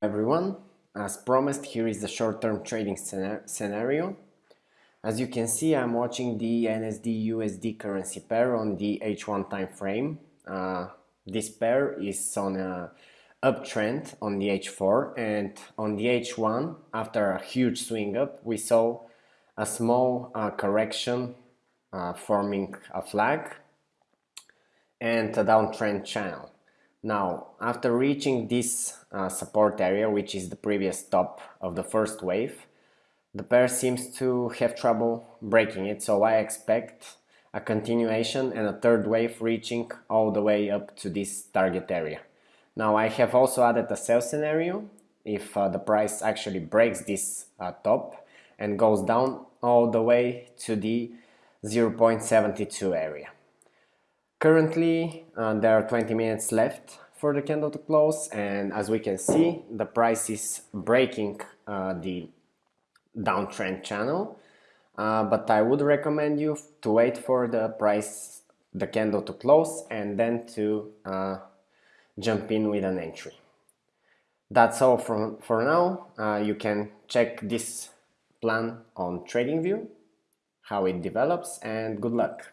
everyone. As promised here is the short-term trading scenario. As you can see I'm watching the NZD USD currency pair on the H1 time frame uh, this pair is on a uptrend on the H4 and on the H1 after a huge swing up we saw a small uh, correction uh, forming a flag and a downtrend channel now, after reaching this uh, support area, which is the previous top of the first wave, the pair seems to have trouble breaking it, so I expect a continuation and a third wave reaching all the way up to this target area. Now I have also added a sell scenario if uh, the price actually breaks this uh, top and goes down all the way to the 0.72 area. Currently, uh, there are 20 minutes left for the candle to close and as we can see, the price is breaking uh, the downtrend channel. Uh, but I would recommend you to wait for the price, the candle to close and then to uh, jump in with an entry. That's all from, for now. Uh, you can check this plan on TradingView, how it develops and good luck.